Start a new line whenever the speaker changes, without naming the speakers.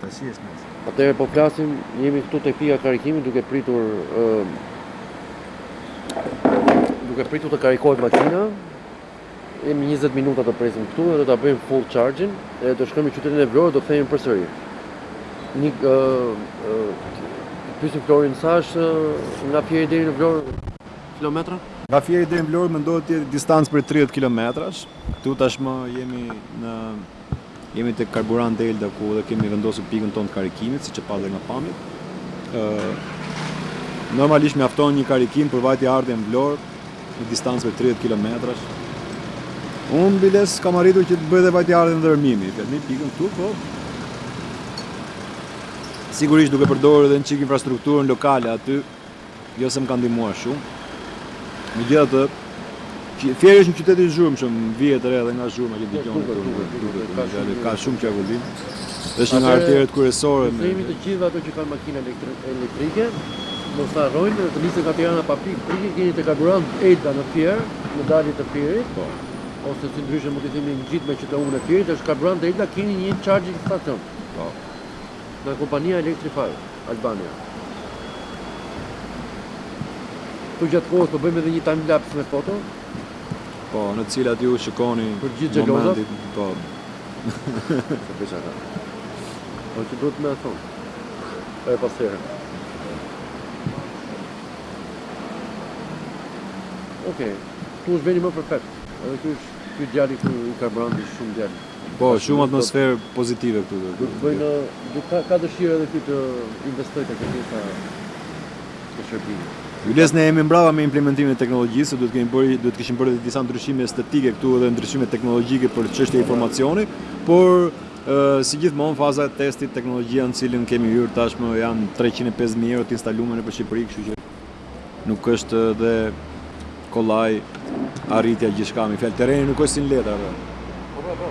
Tashi është mes.
Atëherë po flasim, jemi këtu tek pika e karikimit duke pritur ë duke pritur të karikohet makina. Jemi njëzet minuta të presim këtu dhe do ta bëjmë full charging dhe do shkojmë në qytetin e Vlorës, do kthehemi përsëri. Një ë ë pyesim Lorin sa është nga Fieri deri në Vlorë kilometra?
Nga Fieri deri në Vlorë mendohet të jetë distancë prej 30 kilometrash. Këtu tashmë jemi në Jemi tek Karburant Elda ku edhe kemi vendosur pikën tonë të karikimit, siç e patë dhe nga pamjet. Ë normalisht mjafton një karikim për vajtje ardhje në Vlorë në distancë prej 30 kilometrash. Unë biles kam arritur që të bëj dhe vajtje ardhje në Dhërmi me pikën këtu, po sigurisht duke përdorur edhe një çik infrastrukturën lokale aty. Jo se më ka ndihmuar shumë. Megjithatë, Fieri është një qytet i zhurmshëm, vihet re edhe nga zhurma që
dëgjoni
këtu.
Duket,
duket,
ka shumë
ka shumë qarkullim. Është një nga arteriet kryesore.
Për të gjithë ato që kanë makina elektrike, mos ta harrojnë dhe të nisën nga Tirana pa pikë, pikë keni te karburant Elda në Fier, në dalje të Fierit.
Po.
Ose si ndryshe mund të themi ngjit me QTU-n e Fierit, është karburant Elda, keni një charging station.
Po.
Nga kompania Electrify. Albania. Këtu gjatë kohës po bëjmë edhe një time lapse me foto.
Po, në të cilat ju shikoni
për gjithë
xhelozët. Po.
Sa bëj çfarë. Po ti duhet me thënë. Po e pas herë. Okej. Okay. Këtu është vendi më perfekt. Edhe ky është ky djali ku i karburanti shumë djali.
Po, shumë atmosferë pozitive këtu.
Do të bëjë në, do ka ka dëshirë edhe ky të investojë tek pjesa e shërbimit.
Jules ne jemi mbrava me implementimin e teknologjisë, duhet kemi bërë, duhet kishim bërë edhe disa ndryshime estetike këtu edhe ndryshime teknologjike për çështje informacioni, por si gjithmonë faza e testit teknologjia në të cilën kemi hyrë tashmë janë 350.000 euro të instaluara nëpër Shqipëri, kështu që nuk është dhe kollaj të arrihet gjithçka me fjalë. Terreni nuk është si në letra dhe.
Po po po.